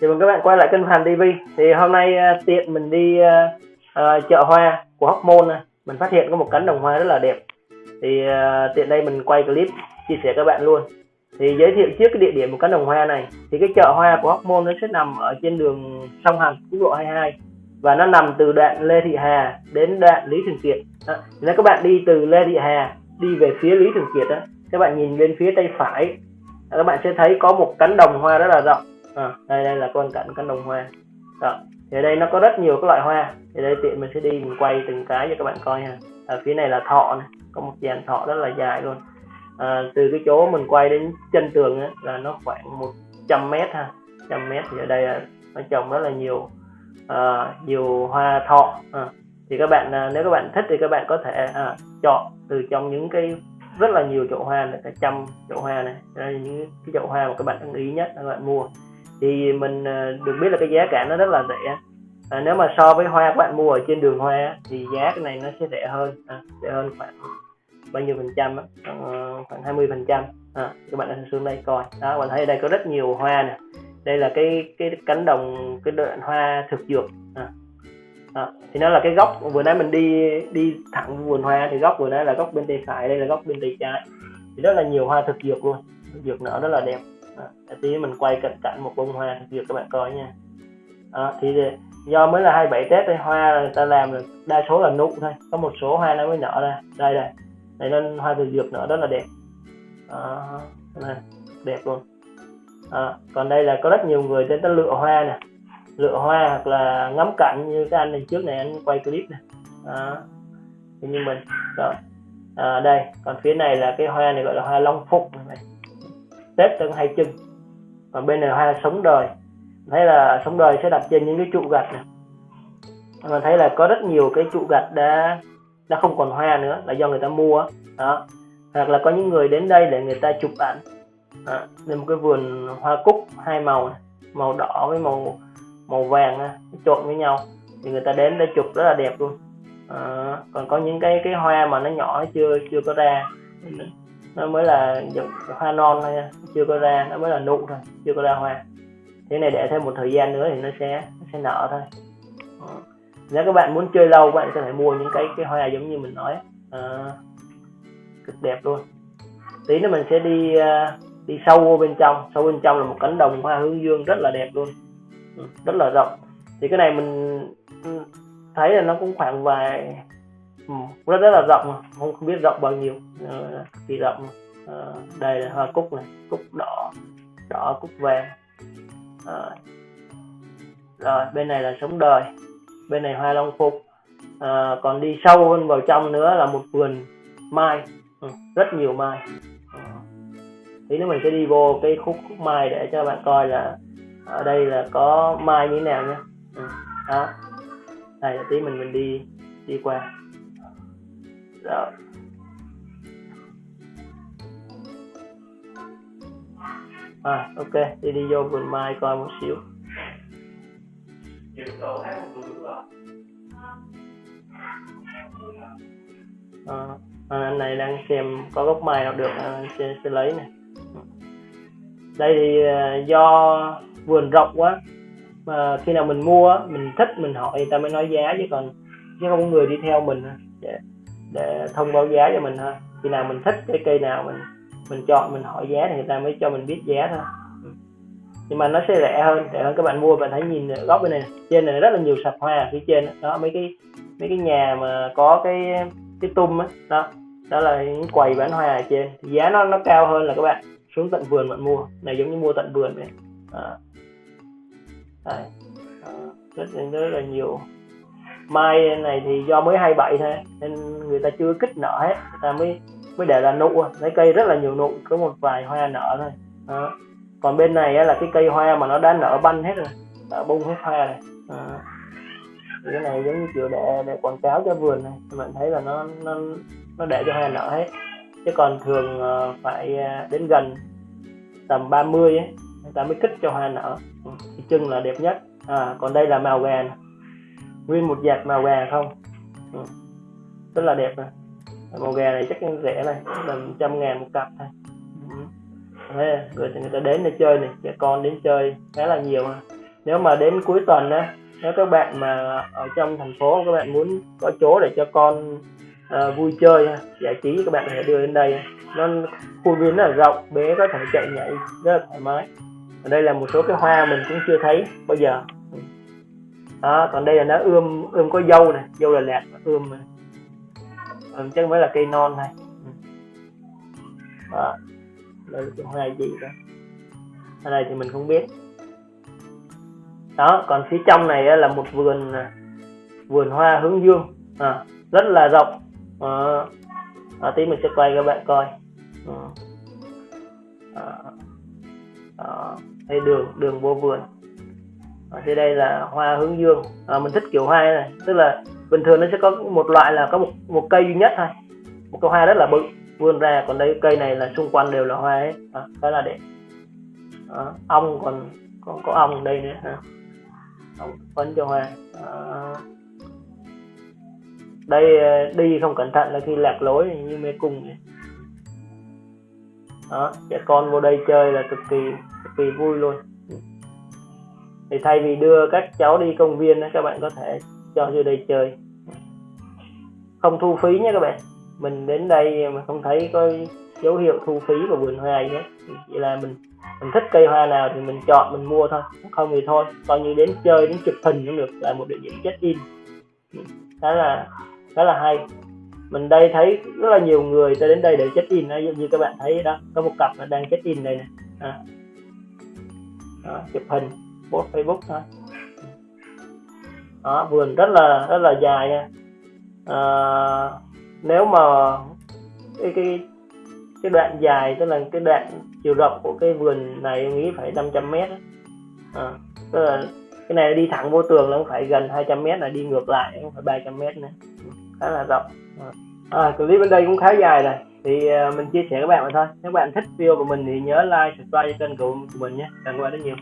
Chào mừng các bạn quay lại kênh Hàn TV thì hôm nay uh, tiện mình đi uh, uh, chợ hoa của Hóc Môn mình phát hiện có một cánh đồng hoa rất là đẹp. Thì uh, tiện đây mình quay clip chia sẻ các bạn luôn. Thì giới thiệu trước cái địa điểm một cánh đồng hoa này. Thì cái chợ hoa của Hóc Môn nó sẽ nằm ở trên đường sông Hàn quốc lộ 22 và nó nằm từ đoạn Lê Thị Hà đến đoạn Lý Thường Kiệt. Đó. nếu các bạn đi từ Lê Thị Hà đi về phía Lý Thường Kiệt đó các bạn nhìn bên phía tay phải các bạn sẽ thấy có một cánh đồng hoa rất là rộng. À, đây đây là quan cảnh cánh đồng hoa. Đó. thì ở đây nó có rất nhiều các loại hoa. Thì đây tiện mình sẽ đi mình quay từng cái cho các bạn coi ha. Ở phía này là thọ này có một dàn thọ rất là dài luôn. À, từ cái chỗ mình quay đến chân tường ấy, là nó khoảng 100 mét ha. Trăm mét thì ở đây là nó trồng rất là nhiều à, nhiều hoa thọ. À, thì các bạn à, nếu các bạn thích thì các bạn có thể à, chọn từ trong những cái rất là nhiều chậu hoa này cả trăm chậu hoa này. Những cái chậu hoa mà các bạn ưng ý nhất các bạn mua. Thì mình à, được biết là cái giá cả nó rất là rẻ. À, nếu mà so với hoa các bạn mua ở trên đường hoa thì giá cái này nó sẽ rẻ hơn. À, rẻ hơn khoảng bao nhiêu phần trăm á? Khoảng 20 phần trăm. À, các bạn xuống đây coi. Đó bạn thấy ở đây có rất nhiều hoa nè đây là cái cái cánh đồng cái đoạn hoa thực dược. À. À, thì nó là cái góc vừa nãy mình đi đi thẳng vườn hoa thì góc vừa nãy là góc bên tay phải đây là góc bên tay trái. Thì rất là nhiều hoa thực dược luôn thực dược nở rất là đẹp. À, tí mình quay cận cảnh một bông hoa thực dược các bạn coi nha. À, thì do mới là 27 tết đây hoa người ta làm là đa số là nụ thôi có một số hoa nó mới nở ra. Đây đây. Đây nên hoa thực dược nở rất là đẹp. À, này, đẹp luôn à, còn đây là có rất nhiều người đến tới lựa hoa nè. Lựa hoa hoặc là ngắm cảnh như cái anh này trước này anh quay clip nè, à, như mình đó. À, đây còn phía này là cái hoa này gọi là hoa long phúc này tết tân hai chân còn bên này hoa sống đời. Thấy là sống đời sẽ đặt trên những cái trụ gạch này mình thấy là có rất nhiều cái trụ gạch đã đã không còn hoa nữa là do người ta mua. Đó. Hoặc là có những người đến đây để người ta chụp ảnh à, nên một cái vườn hoa cúc hai màu này. màu đỏ với màu màu vàng á, trộn với nhau. Thì người ta đến để chụp rất là đẹp luôn. À, còn có những cái cái hoa mà nó nhỏ chưa chưa có ra. Nó mới là hoa non thôi chưa có ra nó mới là nụ thôi chưa có ra hoa. Thế này để thêm một thời gian nữa thì nó sẽ nó sẽ nở thôi. À, nếu các bạn muốn chơi lâu các bạn có thể mua những cái cái hoa giống như mình nói. À, cực đẹp luôn. Tí nữa mình sẽ đi uh, đi sâu vô bên trong. Sâu bên trong là một cánh đồng hoa hướng dương rất là đẹp luôn. Ừ, rất là rộng. Thì cái này mình ừ, thấy là nó cũng khoảng vài ừ, rất rất là rộng. Không không biết rộng bao nhiêu. Ờ, thì rộng ờ, đây là hoa cúc này. Cúc đỏ. Đỏ cúc vàng. Rồi, rồi bên này là sống đời. Bên này hoa long phục. À, còn đi sâu hơn vào trong nữa là một vườn mai. Ừ, rất nhiều mai tí nữa mình sẽ đi vô cái khúc khúc mai để cho bạn coi là ở đây là có mai như thế nào nhé ừ. đó. Đây tí mình mình đi đi qua. Rồi à ok đi đi vô vườn mai coi một xíu. À, à, anh này đang xem có gốc mai nào được anh sẽ, sẽ lấy này đây thì do vườn rộng quá. Mà khi nào mình mua mình thích mình hỏi người ta mới nói giá chứ còn chứ không có người đi theo mình để, để thông báo giá cho mình thôi. Khi nào mình thích cái cây nào mình mình chọn mình hỏi giá thì người ta mới cho mình biết giá thôi. Nhưng mà nó sẽ rẻ hơn rẻ hơn các bạn mua. Bạn thấy nhìn góc bên này trên này rất là nhiều sạp hoa ở phía trên đó mấy cái mấy cái nhà mà có cái cái tum á. Đó đó là những quầy bán hoa ở trên. Giá nó nó cao hơn là các bạn xuống tận vườn bạn mua. Này giống như mua tận vườn này. À. À, rất, rất là nhiều. Mai này thì do mới 27 thôi nên người ta chưa kích nở hết. Người ta mới mới để là nụ. Lấy cây rất là nhiều nụ có một vài hoa nở thôi. À. còn bên này là cái cây hoa mà nó đã nở banh hết rồi đã bung hết hoa này à. thì cái này giống như kiểu để để quảng cáo cho vườn này. Mình thấy là nó nó nó để cho hoa nở hết chứ còn thường ờ, phải ờ, đến gần tầm 30 ấy người ta mới kích cho hoa nở. Ừ, thì chân là đẹp nhất. À, còn đây là màu gà nguyên một dạt màu gà không? Ừ. rất là đẹp này màu gà này chắc rẻ này tầm trăm ngàn một cặp thôi. Ừ. Thế, người, người ta đến để chơi này trẻ con đến chơi khá là nhiều nếu mà đến cuối tuần á nếu các bạn mà ở trong thành phố các bạn muốn có chỗ để cho con uh, vui chơi giải trí các bạn có thể đưa đến đây nó khuôn viên rất là rộng bé có thể chạy nhảy rất là thoải mái. Ở đây là một số cái hoa mình cũng chưa thấy bao giờ. Đó còn đây là nó ươm ươm có dâu này dâu là lẹt ươm này ừ, ờ, chắc mới là cây non này. Ừ. đó. Đây là cái hoa gì đó. Ở đây thì mình không biết. Đó còn phía trong này là một vườn à, vườn hoa hướng dương. À, rất là rộng à, à, tí mình sẽ quay các bạn coi. À, à, à, đây đường đường vô vườn. Ờ, Ở dưới đây là hoa hướng dương. À, mình thích kiểu hoa này. Tức là bình thường nó sẽ có một loại là có một một cây duy nhất thôi. Một cái hoa rất là bự. Vươn ra còn đây cây này là xung quanh đều là hoa ấy, à, khá là đẹp. À, ong còn còn có ong đây nữa. Ha ong phấn cho hoa. À, đây ờ, đi không cẩn thận là khi lạc lối như mê cung vậy. Đó, trẻ con vô đây chơi là cực kỳ cực kỳ vui luôn. Thì thay vì đưa các cháu đi công viên các bạn có thể cho vô đây chơi. Không thu phí nhé các bạn. Mình đến đây mà không thấy có dấu hiệu thu phí của vườn hoa gì hết. Chỉ là mình mình thích cây hoa nào thì mình chọn, mình mua thôi. Không thì thôi, coi như đến chơi, đến chụp hình cũng được. Là một địa điểm check in. Khá là khá là hay. Mình đây thấy rất là nhiều người tới đến đây để check in như, như các bạn thấy đó. Có một cặp đang check in đây này à. đó, chụp hình post facebook thôi. Đó, vườn rất là rất là dài nha. À, nếu mà cái cái cái đoạn dài tức là cái đoạn chiều rộng của cái vườn này em nghĩ phải 500 mét à, tức là cái này đi thẳng vô tường là phải gần 200 mét là đi ngược lại cũng phải 300 mét nữa. Ừ khá là rộng. À, clip bên đây cũng khá dài này. thì à, mình chia sẻ các bạn mà thôi. Nếu bạn thích video của mình thì nhớ like subscribe cho kênh của mình nhé. Cảm ơn các bạn rất nhiều.